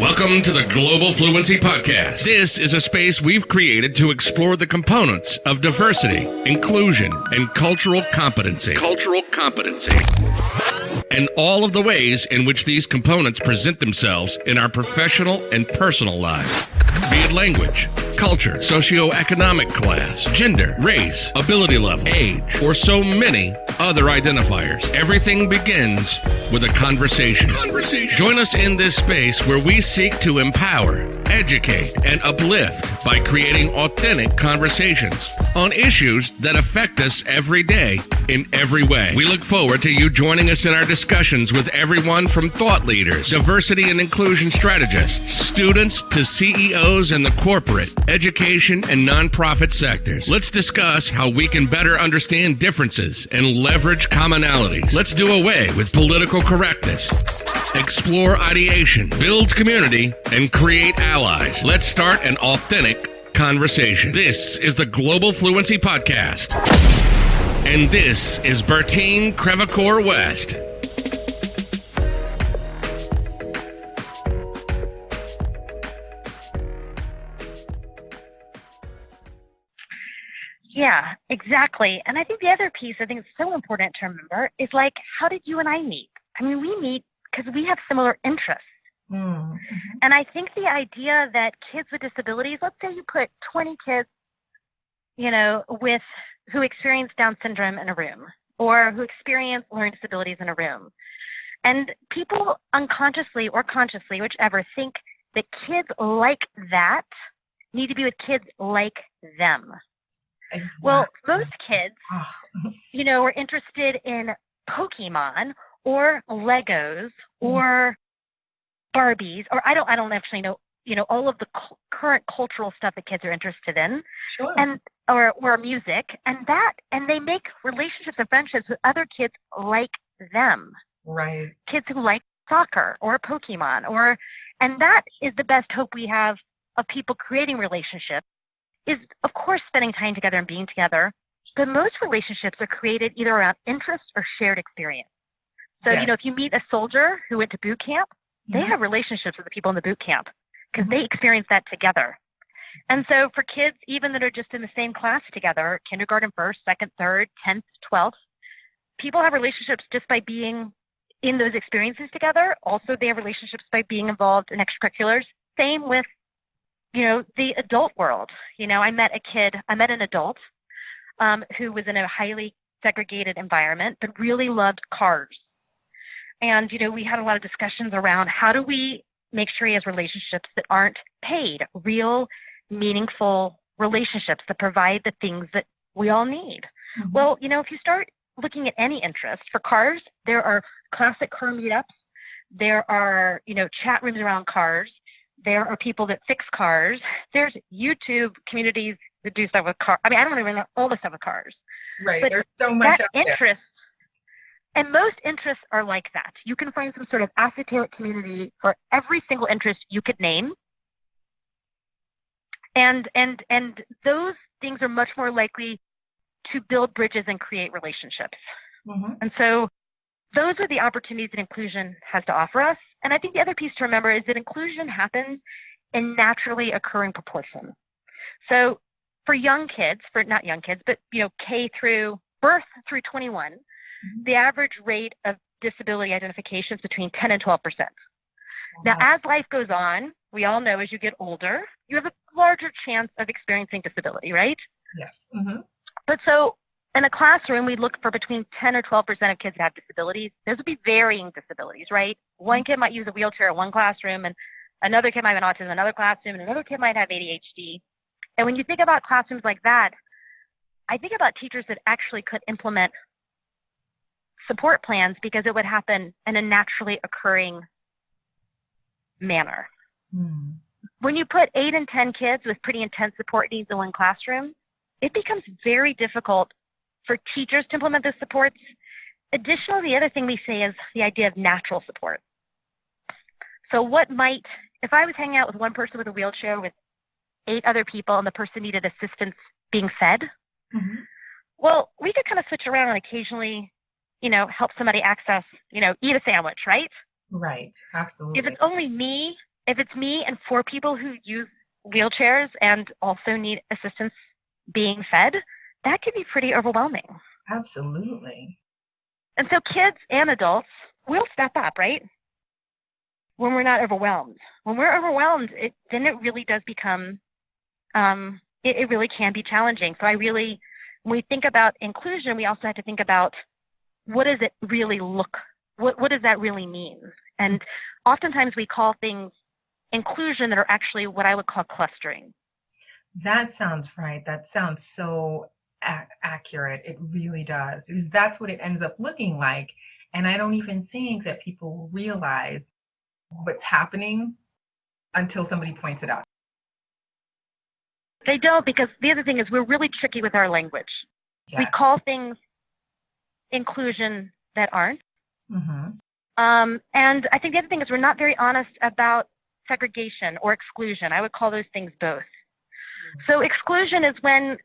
Welcome to the Global Fluency Podcast. This is a space we've created to explore the components of diversity, inclusion, and cultural competency. Cultural competency. And all of the ways in which these components present themselves in our professional and personal lives. Be it language, culture, socioeconomic class, gender, race, ability level, age, or so many other identifiers. Everything begins with a conversation. conversation. Join us in this space where we seek to empower, educate, and uplift by creating authentic conversations on issues that affect us every day in every way. We look forward to you joining us in our discussions with everyone from thought leaders, diversity and inclusion strategists, students to CEOs in the corporate, education, and nonprofit sectors. Let's discuss how we can better understand differences and leverage commonalities. Let's do away with political correctness, explore ideation, build community, and create allies. Let's start an authentic conversation. This is the Global Fluency Podcast. And this is Bertine Crevecoeur West. Yeah, exactly. And I think the other piece I think is so important to remember is like, how did you and I meet? I mean, we meet because we have similar interests. Mm-hmm. And I think the idea that kids with disabilities, let's say you put 20 kids, you know, with who experience Down syndrome in a room or who experience learning disabilities in a room. And people unconsciously or consciously, whichever, think that kids like that need to be with kids like them. Exactly. Well, most kids, you know, are interested in Pokemon or Legos mm-hmm. or Barbies, or I don't, I don't actually know, you know, all of the cu- current cultural stuff that kids are interested in, sure. and or or music, and that, and they make relationships and friendships with other kids like them. Right. Kids who like soccer or Pokemon, or, and that is the best hope we have of people creating relationships is, of course, spending time together and being together. But most relationships are created either around interest or shared experience. So, yeah. you know, if you meet a soldier who went to boot camp, they mm-hmm. have relationships with the people in the boot camp because mm-hmm. they experience that together. And so for kids, even that are just in the same class together, kindergarten first, second, third, 10th, 12th, people have relationships just by being in those experiences together. Also, they have relationships by being involved in extracurriculars. Same with you know, the adult world. You know, I met a kid, I met an adult um, who was in a highly segregated environment, but really loved cars. And, you know, we had a lot of discussions around how do we make sure he has relationships that aren't paid, real, meaningful relationships that provide the things that we all need. Mm-hmm. Well, you know, if you start looking at any interest for cars, there are classic car meetups. There are, you know, chat rooms around cars. There are people that fix cars. There's YouTube communities that do stuff with cars. I mean, I don't even know all the stuff with cars. Right. But There's so much that interest. And most interests are like that. You can find some sort of esoteric community for every single interest you could name. And and and those things are much more likely to build bridges and create relationships. Mm-hmm. And so those are the opportunities that inclusion has to offer us. And I think the other piece to remember is that inclusion happens in naturally occurring proportion. So for young kids, for not young kids, but you know, K through birth through 21, mm-hmm. the average rate of disability identification is between 10 and 12 percent. Now, as life goes on, we all know as you get older, you have a larger chance of experiencing disability, right? Yes. Mm-hmm. But so in a classroom, we look for between 10 or 12% of kids that have disabilities. Those would be varying disabilities, right? One kid might use a wheelchair in one classroom, and another kid might have autism in another classroom, and another kid might have ADHD. And when you think about classrooms like that, I think about teachers that actually could implement support plans because it would happen in a naturally occurring manner. Mm. When you put eight and 10 kids with pretty intense support needs in one classroom, it becomes very difficult for teachers to implement those supports. Additionally, the other thing we say is the idea of natural support. So, what might, if I was hanging out with one person with a wheelchair with eight other people and the person needed assistance being fed, mm-hmm. well, we could kind of switch around and occasionally, you know, help somebody access, you know, eat a sandwich, right? Right, absolutely. If it's only me if it's me and four people who use wheelchairs and also need assistance being fed, that could be pretty overwhelming. Absolutely. And so kids and adults will step up, right? When we're not overwhelmed. When we're overwhelmed, it, then it really does become, um, it, it really can be challenging. So I really, when we think about inclusion, we also have to think about what does it really look, what, what does that really mean? And oftentimes we call things inclusion that are actually what I would call clustering. That sounds right. That sounds so accurate. It really does, because that's what it ends up looking like. And I don't even think that people realize what's happening until somebody points it out. They don't, because the other thing is we're really tricky with our language. Yes. We call things inclusion that aren't. hmm Um, and I think the other thing is we're not very honest about segregation or exclusion. I would call those things both. So exclusion is when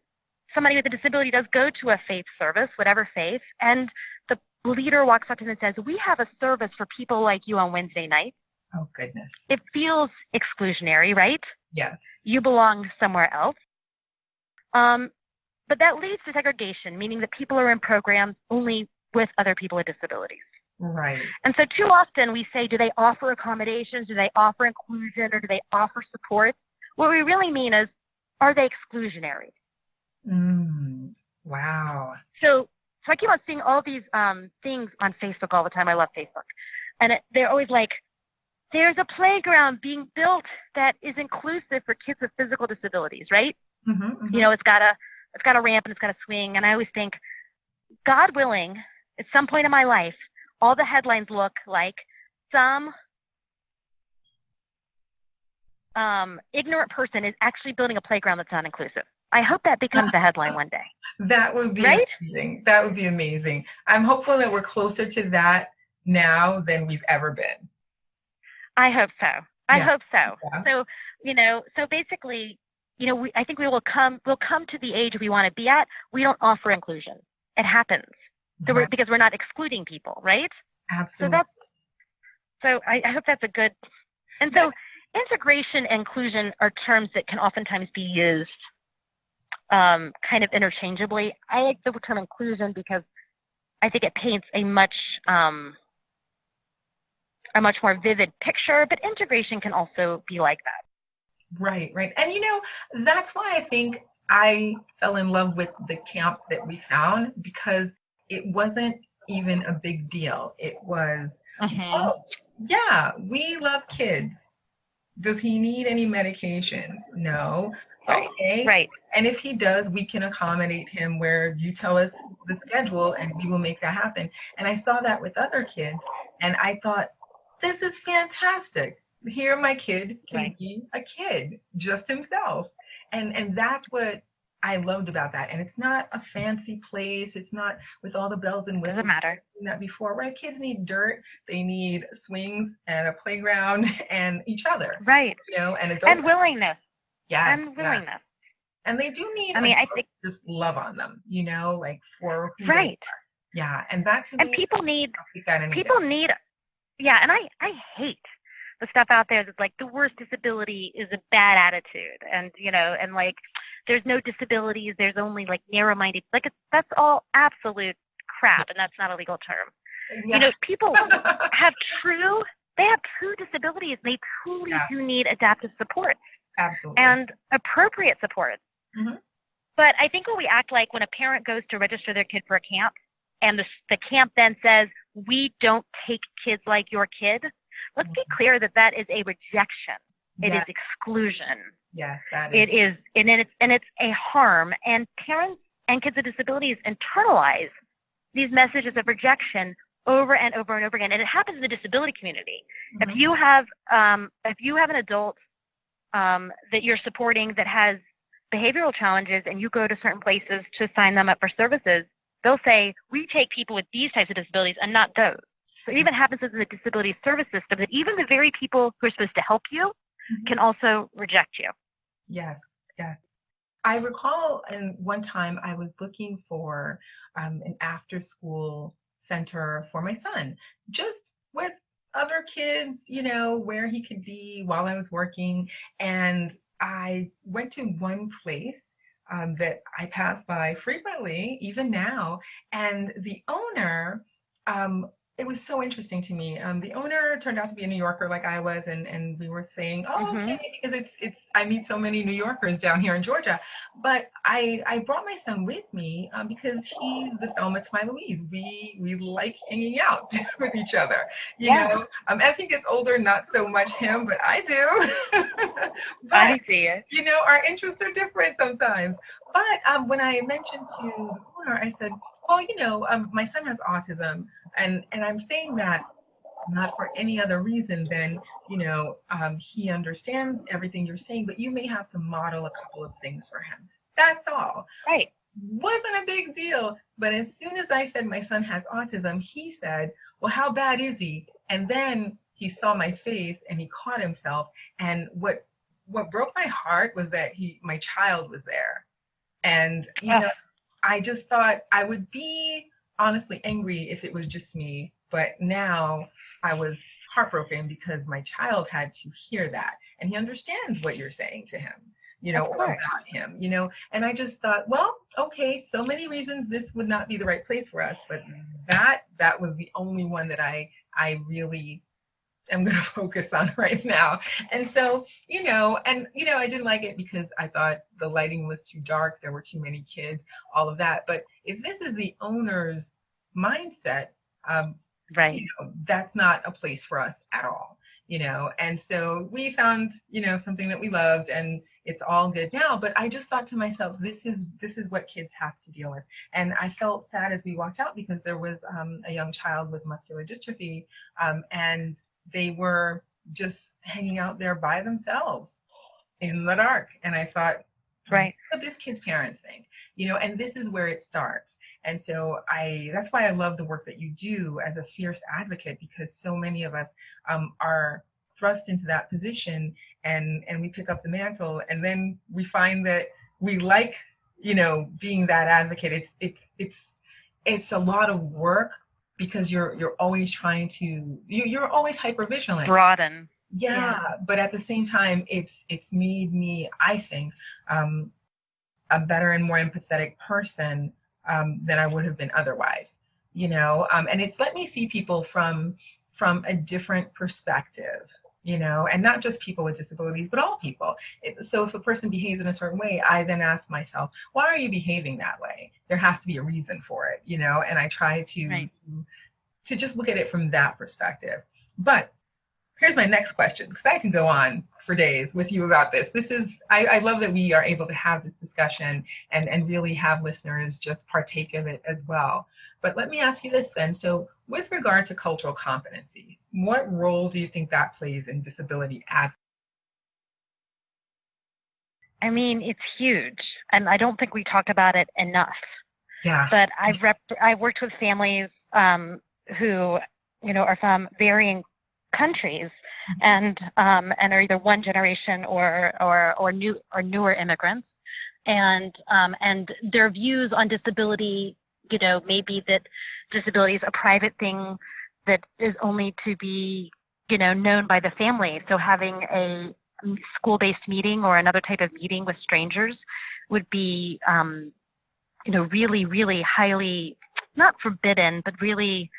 somebody with a disability does go to a faith service, whatever faith, and the leader walks up to them and says, "We have a service for people like you on Wednesday night." Oh, goodness. It feels exclusionary, right? Yes. You belong somewhere else. Um, but that leads to segregation, meaning that people are in programs only with other people with disabilities. Right. And so too often we say, do they offer accommodations? Do they offer inclusion? Or do they offer support? What we really mean is, are they exclusionary? Mm. Wow. So, so I keep on seeing all these um, things on Facebook all the time. I love Facebook. And it, they're always like, there's a playground being built that is inclusive for kids with physical disabilities, right? hmm You know, it's got a, it's got a ramp and it's got a swing. And I always think, God willing, at some point in my life, all the headlines look like some um, ignorant person is actually building a playground that's not inclusive. I hope that becomes the headline one day. That would be Right? amazing. That would be amazing. I'm hopeful that we're closer to that now than we've ever been. I hope so. I Yeah. hope so. Yeah. So, you know, so basically, you know, we, I think we will come we'll come to the age we want to be at. We don't offer inclusion. It happens. So we're, because we're not excluding people, right? So Absolutely. that's so I, I hope that's a good and so integration and inclusion are terms that can oftentimes be used um, kind of interchangeably. I like the term inclusion because I think it paints a much um, a much more vivid picture, but integration can also be like that. Right, right. And you know, that's why I think I fell in love with the camp that we found because it wasn't even a big deal. It was, oh, yeah, we love kids. Does he need any medications? No. Right, Okay. Right. And if he does, we can accommodate him where you tell us the schedule and we will make that happen. And I saw that with other kids and I thought, this is fantastic. Here my kid can Right. be a kid, just himself. And and that's what I loved about that. And it's not a fancy place. It's not with all the bells and whistles Doesn't matter. that before, right? Kids need dirt, they need swings and a playground and each other, Right. you know, and adults. And willingness. yes, and yes. willingness. And they do need I mean, I think just love on them, you know, like for who they right. Yeah, and that to And me, people need that people need yeah and i i hate the stuff out there that's like the worst disability is a bad attitude and you know and like there's no disabilities there's only like narrow minded like it's, that's all absolute crap and that's not a legal term Yeah. you know people have true they have true disabilities and they truly Yeah. do need adaptive support Absolutely. and appropriate support. Mhm. But I think what we act like when a parent goes to register their kid for a camp and the, the camp then says, we don't take kids like your kid, let's be clear that that is a rejection. It is exclusion. Yes, that is. It is, and it's, and it's a harm. And parents and kids with disabilities internalize these messages of rejection over and over and over again. And it happens in the disability community Mhm. if you have um, if you have an adult um, that you're supporting that has behavioral challenges and you go to certain places to sign them up for services they'll say we take people with these types of disabilities and not those so it even happens in the disability service system that even the very people who are supposed to help you Mhm. can also reject you Yes, yes. I recall and one time I was looking for um, an after school center for my son, just with other kids, you know, where he could be while I was working. And I went to one place um, that I pass by frequently, even now. And the owner um, it was so interesting to me. Um, the owner turned out to be a New Yorker like I was, and, and we were saying, oh, mm-hmm. okay, because it's it's I meet so many New Yorkers down here in Georgia. But I I brought my son with me um, because he's the Thelma to my Louise. We we like hanging out with each other. You yeah. know, um, as he gets older, not so much him, but I do. but, I see it. You know, our interests are different sometimes. But um, when I mentioned to I said, well, you know, um, my son has autism, and and I'm saying that not for any other reason than you know um, he understands everything you're saying, but you may have to model a couple of things for him. That's all. Right. Wasn't a big deal, but as soon as I said my son has autism, he said, "Well, how bad is he?" And then he saw my face and he caught himself. And what what broke my heart was that he my child was there and, you know, I just thought I would be honestly angry if it was just me. But now I was heartbroken because my child had to hear that. And he understands what you're saying to him, you know, or about him, you know. And I just thought, well, okay, so many reasons this would not be the right place for us. But that that was the only one that I I really am going to focus on right now. And so, you know, and, you know, I didn't like it because I thought the lighting was too dark, there were too many kids, all of that. But if this is the owner's mindset, um, right, you know, that's not a place for us at all, you know. And so we found, you know, something that we loved and it's all good now but i just thought to myself this is this is what kids have to deal with and i felt sad as we walked out because there was um, a young child with muscular dystrophy um, and they were just hanging out there by themselves in the dark. And I thought, right. What this kid's parents think you know and this is where it starts. And so i that's why i love the work that you do as a fierce advocate because so many of us um, are thrust into that position and and we pick up the mantle and then we find that we like you know being that advocate. It's it's it's it's a lot of work because you're you're always trying to you, you're always hyper vigilant broaden. Yeah, yeah, but at the same time it's it's made me i think um, a better and more empathetic person um, than i would have been otherwise you know? Um, and it's let me see people from from a different perspective you know, and not just people with disabilities, but all people. It, so if a person behaves in a certain way, I then ask myself, why are you behaving that way? There has to be a reason for it, you know, and I try to, right. to, to just look at it from that perspective. But here's my next question, because I can go on for days with you about this. This is, I, I love that we are able to have this discussion and, and really have listeners just partake of it as well. But let me ask you this then. So with regard to cultural competency, what role do you think that plays in disability advocacy? I mean, it's huge, and I don't think we talk about it enough. Yeah. But I've rep- I've worked with families um, who, you know, are from varying countries, mm-hmm. and um, and are either one generation or or or new or newer immigrants, and um, and their views on disability, you know, maybe that disability is a private thing that is only to be, you know, known by the family. So having a school-based meeting or another type of meeting with strangers would be, um, you know, really, really highly not forbidden, but really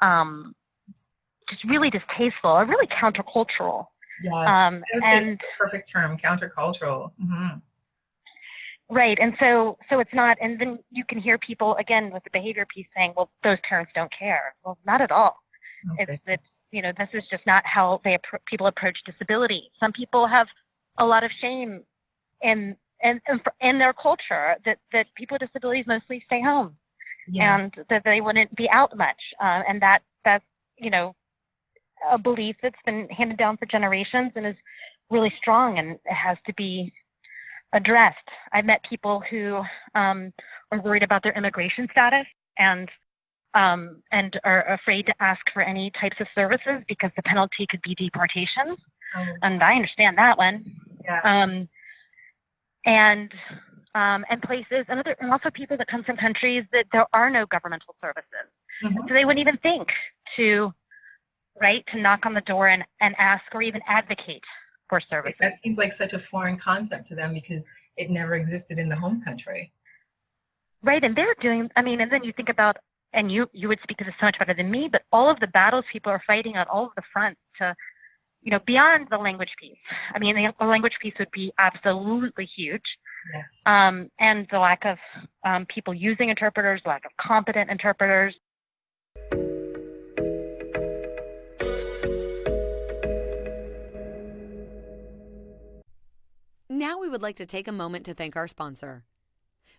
um, just really distasteful or really countercultural. Yes, um, and perfect term, countercultural. Mm-hmm. Right, and so so it's not, and then you can hear people again with the behavior piece saying, "Well, those parents don't care." Well, not at all. Okay. It's, it's you know this is just not how they people approach disability. Some people have a lot of shame in in in their culture that that people with disabilities mostly stay home, yeah. and that they wouldn't be out much, uh, and that that's you know a belief that's been handed down for generations and is really strong and it has to be addressed. I've met people who um, are worried about their immigration status and um, and are afraid to ask for any types of services because the penalty could be deportation. Oh. And I understand that one. Yeah. Um, and um, and places and other and also people that come from countries that there are no governmental services. Mm-hmm. So they wouldn't even think to right? To knock on the door and, and ask or even advocate for services. That seems like such a foreign concept to them because it never existed in the home country. Right, and they're doing. I mean, and then you think about, and you you would speak to this so much better than me, but all of the battles people are fighting on all of the fronts to, you know, beyond the language piece. I mean, the, language piece would be absolutely huge. Yes. Um, and the lack of um, people using interpreters, lack of competent interpreters. Now we would like to take a moment to thank our sponsor.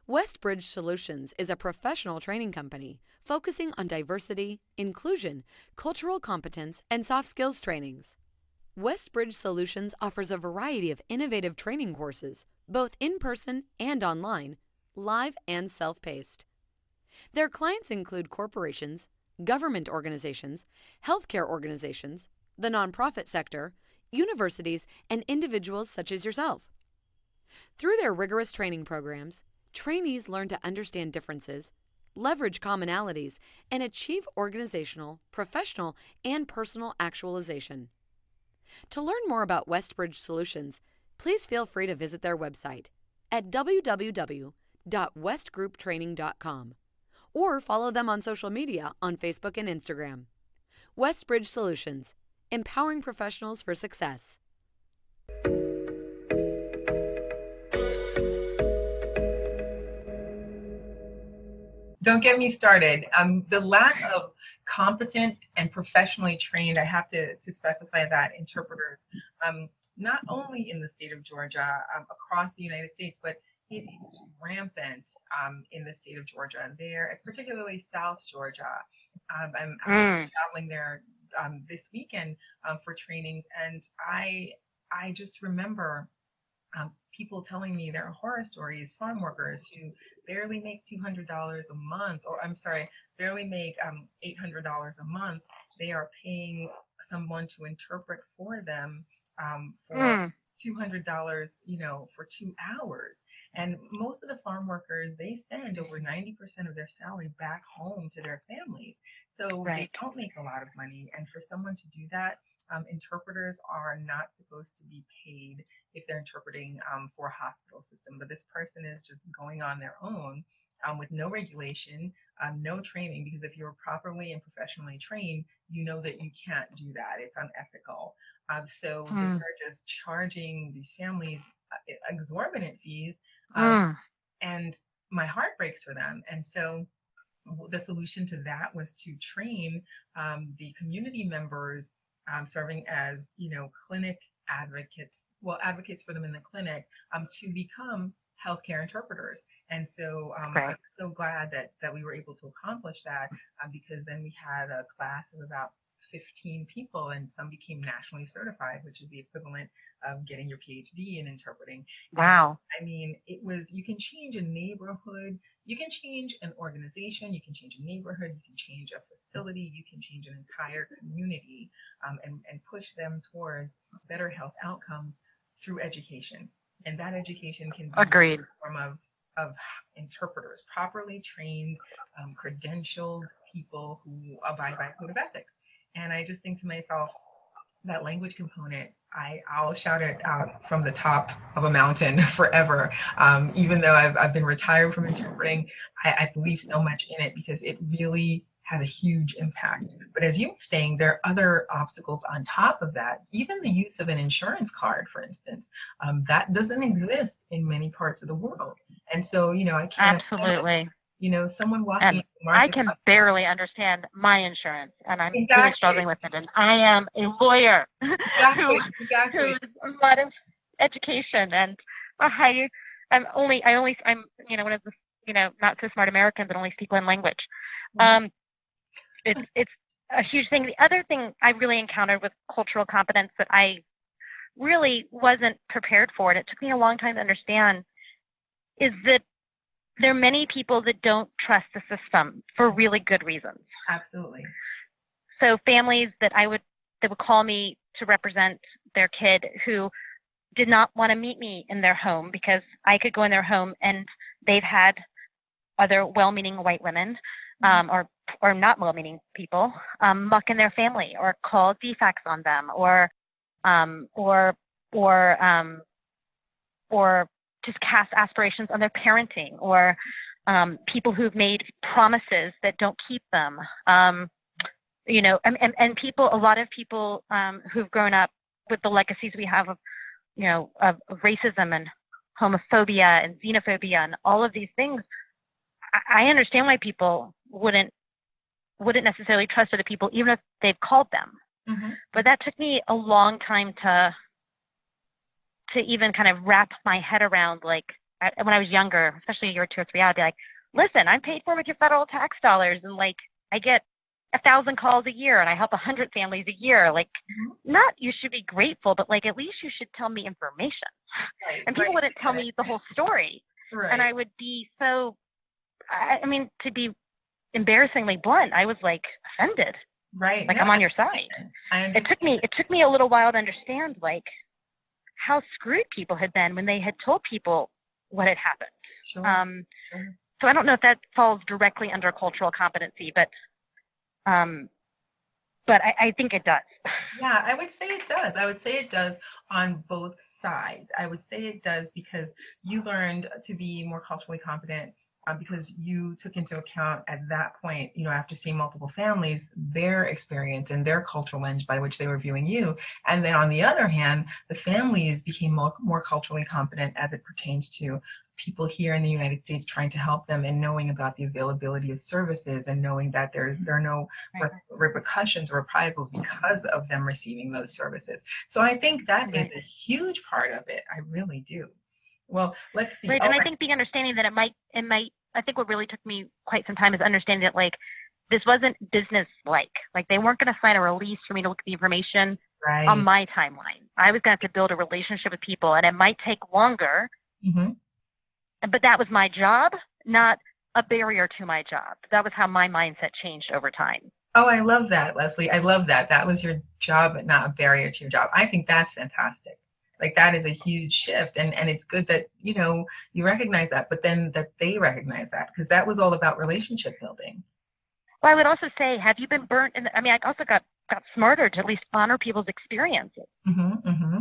Westbridge Solutions is a professional training company focusing on diversity, inclusion, cultural competence, and soft skills trainings. Westbridge Solutions offers a variety of innovative training courses, both in person and online, live and self paced. Their clients include corporations, government organizations, healthcare organizations, the nonprofit sector, universities, and individuals such as yourself. Through their rigorous training programs, trainees learn to understand differences, leverage commonalities, and achieve organizational, professional, and personal actualization. To learn more about Westbridge Solutions, please feel free to visit their website at www.westgrouptraining.com or follow them on social media on Facebook and Instagram. Westbridge Solutions, empowering professionals for success. Don't get me started. Um, the lack of competent and professionally trained, I have to, to specify that, interpreters, um, not only in the state of Georgia, um, across the United States, but it is rampant um, in the state of Georgia. And there, particularly South Georgia. Um, I'm actually mm. traveling there um, this weekend for trainings, and I I just remember um, people telling me their horror stories, farm workers who barely make $200 a month, or I'm sorry, barely make um, $800 a month. They are paying someone to interpret for them um, for mm. $200, you know, for two hours. And most of the farm workers, they send over 90% of their salary back home to their families. So right. they don't make a lot of money. And for someone to do that, um, interpreters are not supposed to be paid if they're interpreting um, for a hospital system. But this person is just going on their own um, with no regulation, um, no training, because if you're properly and professionally trained, you know that you can't do that. It's unethical. Um, so mm. they're just charging these families uh, exorbitant fees. Mm. And my heart breaks for them. And so the solution to that was to train um, the community members um, serving as, you know, clinic advocates, well, advocates for them in the clinic um, to become healthcare interpreters. And so um, right. I'm so glad that that we were able to accomplish that uh, because then we had a class of about 15 people and some became nationally certified, which is the equivalent of getting your PhD in interpreting. Wow. I mean, it was, you can change a neighborhood, you can change an organization, you can change a neighborhood, you can change a facility, you can change an entire community um, and, and push them towards better health outcomes through education. And that education can be Agreed. in the form of of interpreters, properly trained, um, credentialed people who abide by a code of ethics. And I just think to myself, that language component, I, I'll shout it out from the top of a mountain forever. Um, even though I've, I've been retired from interpreting, I, I believe so much in it because it really has a huge impact. But as you were saying, there are other obstacles on top of that. Even the use of an insurance card, for instance, um, that doesn't exist in many parts of the world. And so, you know, I can't absolutely you know, someone walking. I can barely understand my insurance, and I'm exactly. really struggling with it. And I am a lawyer exactly. who, exactly. who's a lot of education, and I, I'm only, I only, I'm, you know, one of the, you know, not so smart Americans that only speak one language. Mm-hmm. Um, it's, it's a huge thing. The other thing I really encountered with cultural competence that I really wasn't prepared for, and it took me a long time to understand, is that there are many people that don't trust the system for really good reasons. Absolutely. So families that I would that would call me to represent their kid who did not want to meet me in their home because I could go in their home and they've had other well-meaning white women um, or or not well-meaning people um, muck in their family or call DFCS on them or um, or or um, or just cast aspirations on their parenting or um, people who've made promises that don't keep them. Um, you know, and, and, and people, a lot of people um, who've grown up with the legacies we have of, you know, of, racism and homophobia and xenophobia and all of these things. I, I understand why people wouldn't wouldn't necessarily trust other people, even if they've called them. Mm-hmm. But that took me a long time to to even kind of wrap my head around. Like I, when I was younger, especially a year or two or three, I'd be like, "Listen, I'm paid for with your federal tax dollars, and like I get a thousand calls a year and I help a hundred families a year. Like, mm-hmm. not you should be grateful, but like at least you should tell me information. Right, and people right, wouldn't tell right. me the whole story, and I would be so. I, I mean, to be embarrassingly blunt, I was like offended. Right. Like no, I'm on your side. It took me it took me a little while to understand like how screwed people had been when they had told people what had happened. Sure. Um, sure. So I don't know if that falls directly under cultural competency, but um, but I, I think it does. Yeah, I would say it does. I would say it does on both sides. I would say it does because you learned to be more culturally competent uh, because you took into account at that point, you know, after seeing multiple families, their experience and their cultural lens by which they were viewing you. And then on the other hand, the families became more, more culturally competent as it pertains to people here in the United States trying to help them and knowing about the availability of services and knowing that there, there are no right. re- repercussions or reprisals because of them receiving those services. So I think that right. is a huge part of it. I really do. Well, let's see. Right, and I think the understanding that it might, it might. I think what really took me quite some time is understanding that like this wasn't business like. Like they weren't going to sign a release for me to look at the information right. on my timeline. I was going to have to build a relationship with people, and it might take longer. Mm-hmm. But that was my job, not a barrier to my job. That was how my mindset changed over time. Oh, I love that, Leslie. I love that. That was your job, not a barrier to your job. I think that's fantastic like that is a huge shift and and it's good that you know you recognize that but then that they recognize that because that was all about relationship building. Well i would also say have you been burnt in the, i mean i also got got smarter to at least honor people's experiences. Mm-hmm, mm-hmm.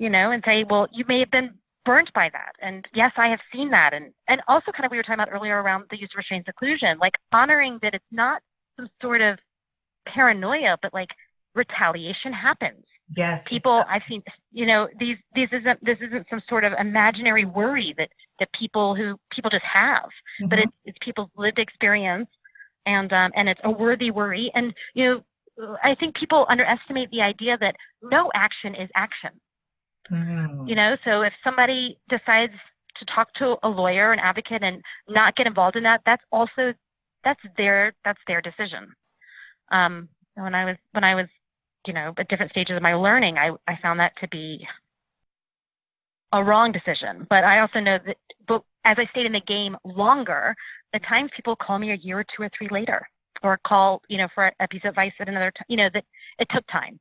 you know and say well you may have been burnt by that and yes i have seen that and and also kind of we were talking about earlier around the use of restraint seclusion like honoring that it's not some sort of paranoia but like retaliation happens Yes. People I've seen you know, these these isn't this isn't some sort of imaginary worry that that people who people just have, mm-hmm. but it's it's people's lived experience and um and it's a worthy worry. And you know, I think people underestimate the idea that no action is action. Mm-hmm. You know, so if somebody decides to talk to a lawyer, an advocate, and not get involved in that, that's also that's their that's their decision. Um, when I was when I was you know, at different stages of my learning, I, I found that to be a wrong decision. But I also know that, but as I stayed in the game longer, at times people call me a year or two or three later, or call, you know, for a piece of advice at another time. You know, that it took time.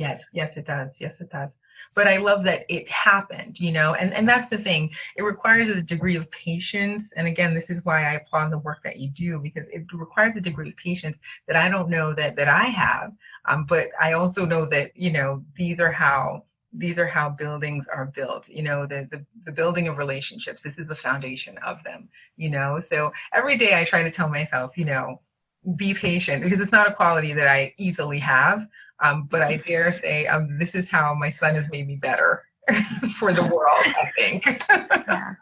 Yes, yes, it does. Yes, it does. But I love that it happened, you know, and, and that's the thing. It requires a degree of patience. And again, this is why I applaud the work that you do because it requires a degree of patience that I don't know that that I have. Um, but I also know that, you know, these are how these are how buildings are built you know the, the the building of relationships this is the foundation of them you know so every day i try to tell myself you know be patient because it's not a quality that i easily have um, but I dare say um, this is how my son has made me better for the world, I think. yeah.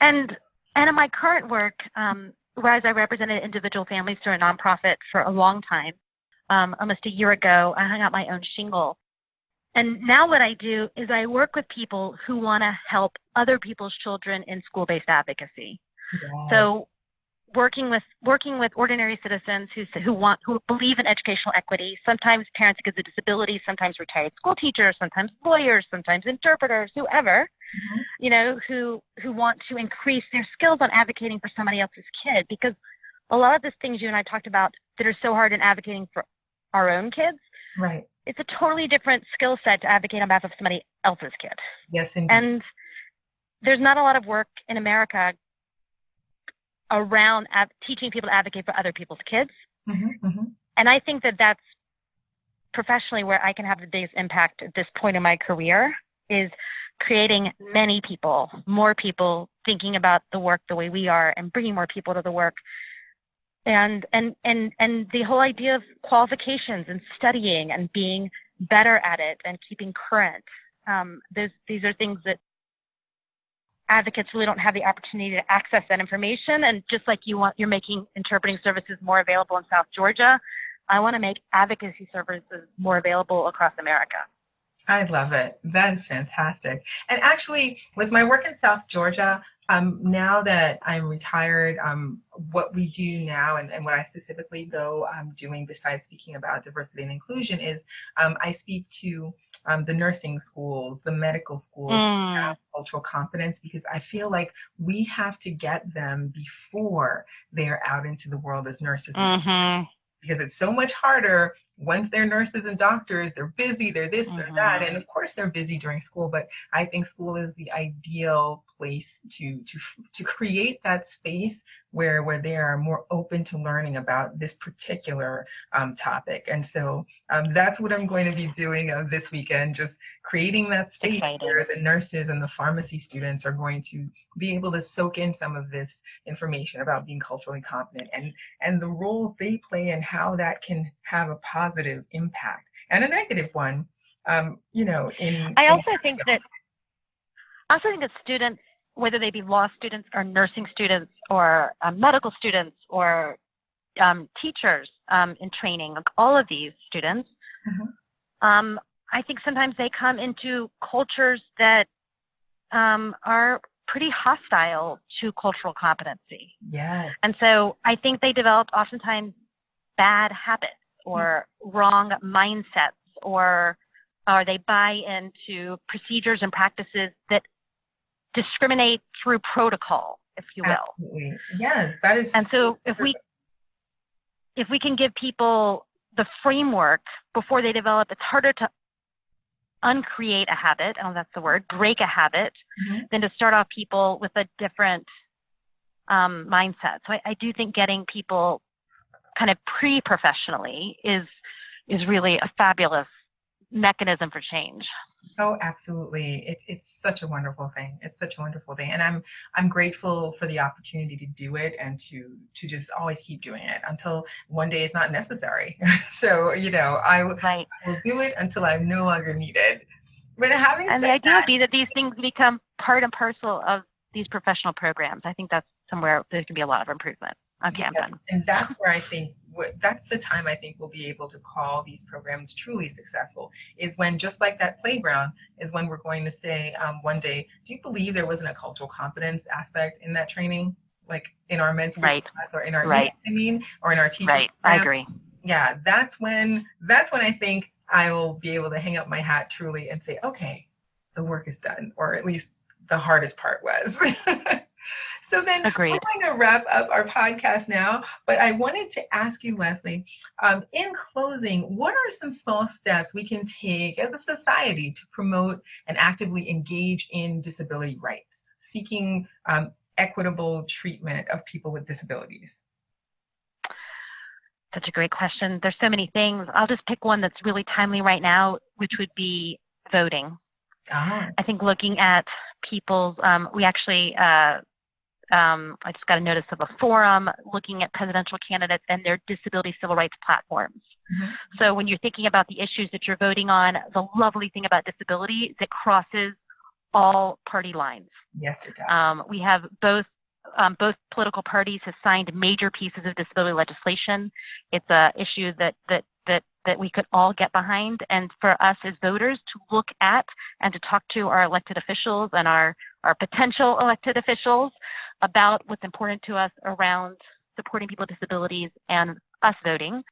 And and in my current work, um, whereas I represented individual families through a nonprofit for a long time, um, almost a year ago, I hung out my own shingle. And now what I do is I work with people who want to help other people's children in school-based advocacy. Yes. So working with working with ordinary citizens who who want who believe in educational equity. Sometimes parents with a disability, sometimes retired school teachers, sometimes lawyers, sometimes interpreters, whoever, mm-hmm. you know, who who want to increase their skills on advocating for somebody else's kid. Because a lot of the things you and I talked about that are so hard in advocating for our own kids, right? It's a totally different skill set to advocate on behalf of somebody else's kid. Yes, indeed. And there's not a lot of work in America around av- teaching people to advocate for other people's kids. Mm-hmm, mm-hmm. And I think that that's professionally where I can have the biggest impact at this point in my career is creating many people, more people thinking about the work the way we are and bringing more people to the work. And, and, and, and the whole idea of qualifications and studying and being better at it and keeping current. Um, these are things that advocates really don't have the opportunity to access that information. And just like you want, you're making interpreting services more available in South Georgia, I want to make advocacy services more available across America. I love it. That is fantastic. And actually, with my work in South Georgia, um, now that I'm retired, um, what we do now and, and what I specifically go um, doing besides speaking about diversity and inclusion is um, I speak to um, the nursing schools, the medical schools, mm. cultural competence, because I feel like we have to get them before they're out into the world as nurses. Mm-hmm because it's so much harder once they're nurses and doctors they're busy they're this mm-hmm. they're that and mm-hmm. of course they're busy during school but i think school is the ideal place to to to create that space where where they are more open to learning about this particular um, topic and so um, that's what i'm going to be doing uh, this weekend just creating that space Exciting. where the nurses and the pharmacy students are going to be able to soak in some of this information about being culturally competent and and the roles they play and how that can have a positive impact and a negative one um, you know in i also in, think that I also think that students whether they be law students or nursing students or um, medical students or um, teachers um, in training, like all of these students, mm-hmm. um, I think sometimes they come into cultures that um, are pretty hostile to cultural competency. Yes. And so I think they develop oftentimes bad habits or mm-hmm. wrong mindsets or or they buy into procedures and practices that discriminate through protocol, if you will. Absolutely. Yes, that is. And so, if we if we can give people the framework before they develop, it's harder to uncreate a habit. Oh, that's the word. Break a habit mm-hmm. than to start off people with a different um, mindset. So I, I do think getting people kind of pre-professionally is is really a fabulous mechanism for change. Oh, absolutely. It's it's such a wonderful thing. It's such a wonderful thing. And I'm I'm grateful for the opportunity to do it and to to just always keep doing it until one day it's not necessary. so, you know, I, right. I will do it until I'm no longer needed. But having And the idea that, would be that these things become part and parcel of these professional programs. I think that's somewhere there can be a lot of improvement on campus. And that's where I think that's the time I think we'll be able to call these programs truly successful is when just like that playground is when we're going to say um, one day, do you believe there wasn't a cultural competence aspect in that training? Like in our school right. class or in our right. I mean, or in our teaching. Right, program. I agree. Yeah, that's when that's when I think I will be able to hang up my hat truly and say, okay, the work is done, or at least the hardest part was. So then Agreed. we're going to wrap up our podcast now, but I wanted to ask you, Leslie, um, in closing, what are some small steps we can take as a society to promote and actively engage in disability rights, seeking um, equitable treatment of people with disabilities? Such a great question. There's so many things. I'll just pick one that's really timely right now, which would be voting. Ah. I think looking at people's, um, we actually uh, um, I just got a notice of a forum looking at presidential candidates and their disability civil rights platforms. Mm-hmm. So when you're thinking about the issues that you're voting on, the lovely thing about disability is it crosses all party lines. Yes, it does. Um, we have both um, both political parties have signed major pieces of disability legislation. It's an issue that that that that we could all get behind, and for us as voters to look at and to talk to our elected officials and our our potential elected officials about what's important to us around supporting people with disabilities and us voting.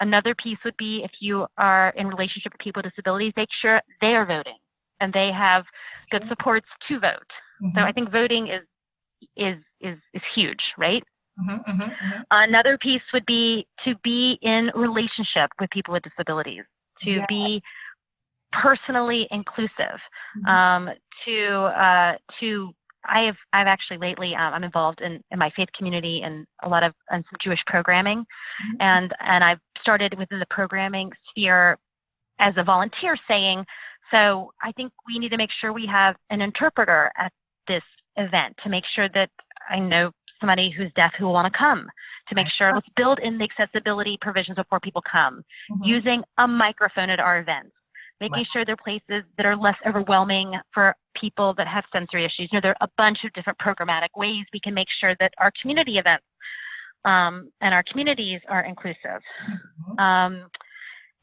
Another piece would be if you are in relationship with people with disabilities, make sure they are voting and they have good supports to vote. Mm-hmm. So I think voting is is is is huge, right? Mm-hmm, mm-hmm, mm-hmm, Another piece would be to be in relationship with people with disabilities, to yeah. be personally inclusive, mm-hmm. um, to uh, to I've I've actually lately um, I'm involved in, in my faith community and a lot of and some Jewish programming, mm-hmm. and and I've started within the programming sphere as a volunteer saying, so I think we need to make sure we have an interpreter at this event to make sure that I know somebody who's deaf who will want to come to make sure let's build in the accessibility provisions before people come mm-hmm. using a microphone at our events making sure they're places that are less overwhelming for people that have sensory issues. You know, there are a bunch of different programmatic ways we can make sure that our community events um, and our communities are inclusive. Mm-hmm. Um,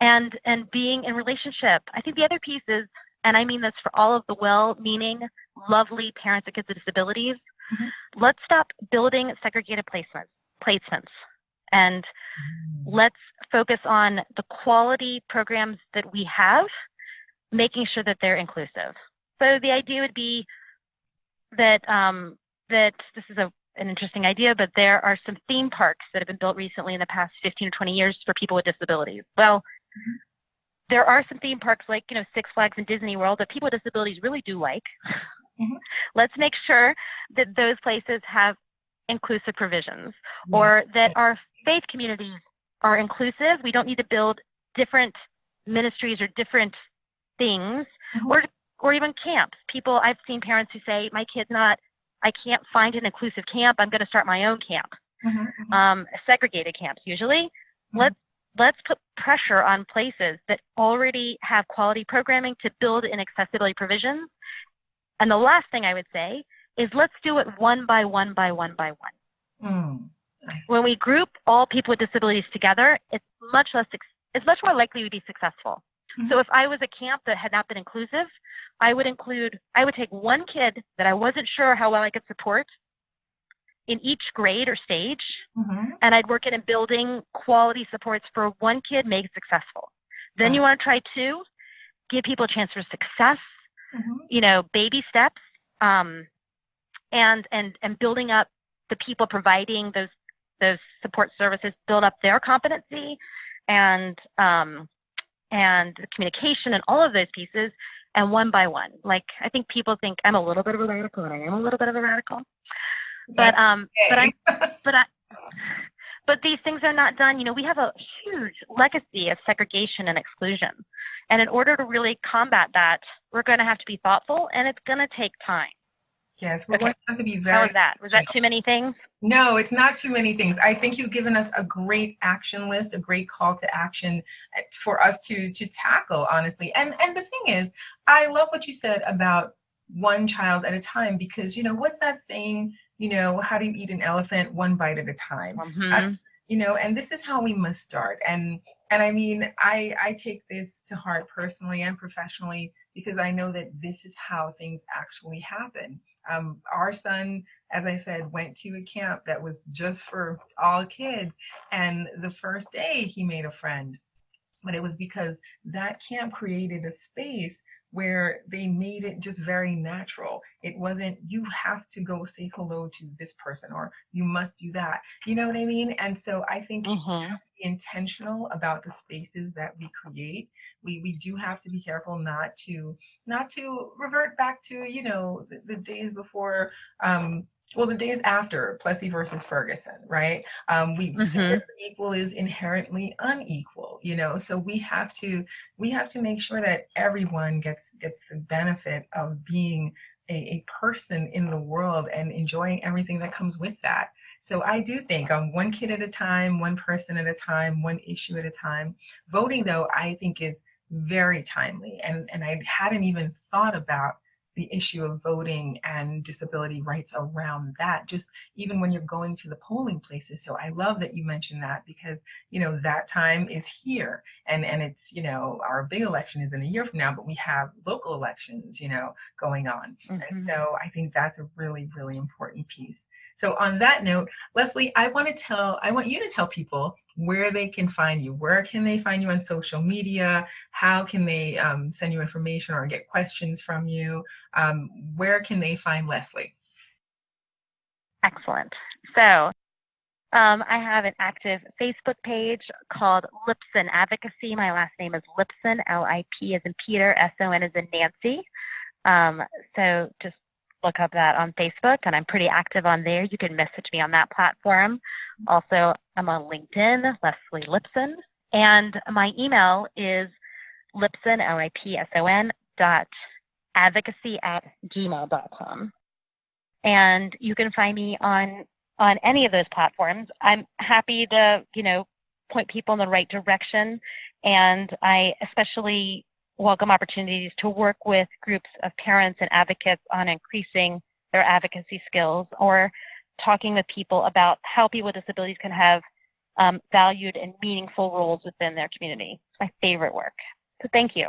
and and being in relationship. I think the other piece is, and I mean this for all of the well-meaning, lovely parents of kids with disabilities. Mm-hmm. Let's stop building segregated placements. Placements and mm. let's focus on the quality programs that we have, making sure that they're inclusive. So the idea would be that um, that this is a, an interesting idea, but there are some theme parks that have been built recently in the past 15 or 20 years for people with disabilities. Well, mm-hmm. there are some theme parks like you know Six Flags and Disney World that people with disabilities really do like. Mm-hmm. Let's make sure that those places have inclusive provisions or that our faith communities are inclusive. We don't need to build different ministries or different things mm-hmm. or or even camps. People I've seen parents who say, My kid's not I can't find an inclusive camp, I'm gonna start my own camp. Mm-hmm. mm-hmm. Um, segregated camps usually. Mm-hmm. Let's let's put pressure on places that already have quality programming to build in accessibility provisions. And the last thing I would say is let's do it one by one by one by one. Mm. When we group all people with disabilities together, it's much less, it's much more likely to be successful. Mm-hmm. So if I was a camp that had not been inclusive, I would include, I would take one kid that I wasn't sure how well I could support in each grade or stage, mm-hmm. and I'd work in and building quality supports for one kid, make it successful. Then you want to try two, give people a chance for success, mm-hmm. you know, baby steps, um, and and and building up the people providing those those support services build up their competency and um, and the communication and all of those pieces and one by one. Like i think people think i'm a little bit of a radical and i am a little bit of a radical. But um but i but i but these things are not done. You know we have a huge legacy of segregation and exclusion. And in order to really combat that we're going to have to be thoughtful and it's going to take time Yes, we're okay. going to have to be very. How was that? Was that too many things? No, it's not too many things. I think you've given us a great action list, a great call to action eh, for us to to tackle, honestly. And and the thing is, I love what you said about one child at a time because you know what's that saying? You know, how do you eat an elephant one bite at a time? Mm-hmm you know and this is how we must start. And and i mean i i take this to heart personally and professionally because i know that this is how things actually happen. Um, our son as i said went to a camp that was just for all kids and the first day he made a friend. But it was because that camp created a space where they made it just very natural. It wasn't, you have to go say hello to this person or you must do that. You know what I mean? And so I think mm-hmm. have to be intentional about the spaces that we create. We we do have to be careful not to not to revert back to, you know, the, the days before um well, the days after Plessy versus Ferguson, right? Um, we mm-hmm. equal is inherently unequal, you know. So we have to we have to make sure that everyone gets gets the benefit of being a, a person in the world and enjoying everything that comes with that. So I do think um, one kid at a time, one person at a time, one issue at a time. Voting, though, I think is very timely, and and I hadn't even thought about the issue of voting and disability rights around that just even when you're going to the polling places. So i love that you mentioned that because you know that time is here and and it's you know our big election is in a year from now but we have local elections you know going on. Mm-hmm. and so i think that's a really really important piece. So on that note leslie i want to tell i want you to tell people where they can find you. Where can they find you on social media? How can they um, send you information or get questions from you um, where can they find Leslie? Excellent. So um, I have an active Facebook page called Lipson Advocacy. My last name is Lipson, L I P as in Peter, S O N as in Nancy. Um, so just look up that on Facebook, and I'm pretty active on there. You can message me on that platform. Also, I'm on LinkedIn, Leslie Lipson, and my email is lipson, L-I-P-S-O-N, dot advocacy at gmail.com. And you can find me on on any of those platforms. I'm happy to, you know, point people in the right direction. And I especially welcome opportunities to work with groups of parents and advocates on increasing their advocacy skills or talking with people about how people with disabilities can have um, valued and meaningful roles within their community. It's my favorite work. So thank you.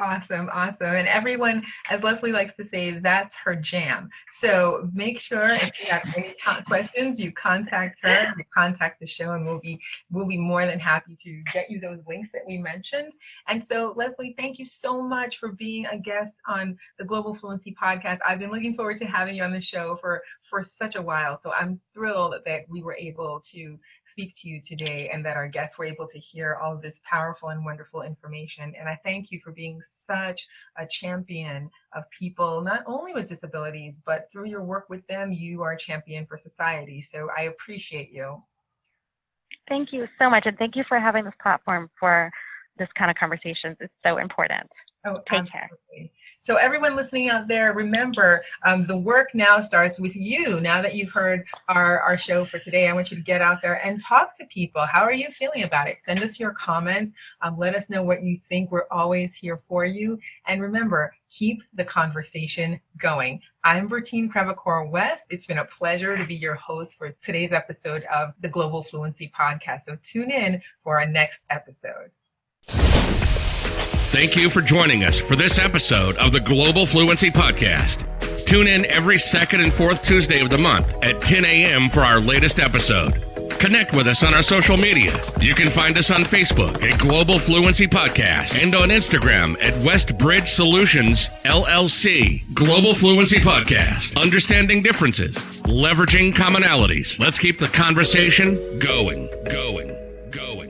Awesome, awesome. And everyone, as Leslie likes to say, that's her jam. So make sure if you have any questions, you contact her, you contact the show, and we'll be we'll be more than happy to get you those links that we mentioned. And so, Leslie, thank you so much for being a guest on the Global Fluency podcast. I've been looking forward to having you on the show for for such a while. So I'm thrilled that we were able to speak to you today and that our guests were able to hear all of this powerful and wonderful information. And I thank you for being such a champion of people, not only with disabilities, but through your work with them, you are a champion for society. So I appreciate you. Thank you so much. And thank you for having this platform for this kind of conversations. It's so important. Oh, Take absolutely. care. So everyone listening out there, remember um, the work now starts with you. Now that you've heard our, our show for today, I want you to get out there and talk to people. How are you feeling about it? Send us your comments. Um, let us know what you think. We're always here for you. And remember, keep the conversation going. I'm Bertine Crevecoeur West. It's been a pleasure to be your host for today's episode of the Global Fluency Podcast. So tune in for our next episode. Thank you for joining us for this episode of the Global Fluency Podcast. Tune in every second and fourth Tuesday of the month at 10 a.m. for our latest episode. Connect with us on our social media. You can find us on Facebook at Global Fluency Podcast and on Instagram at Westbridge Solutions LLC. Global Fluency Podcast. Understanding differences, leveraging commonalities. Let's keep the conversation going, going, going.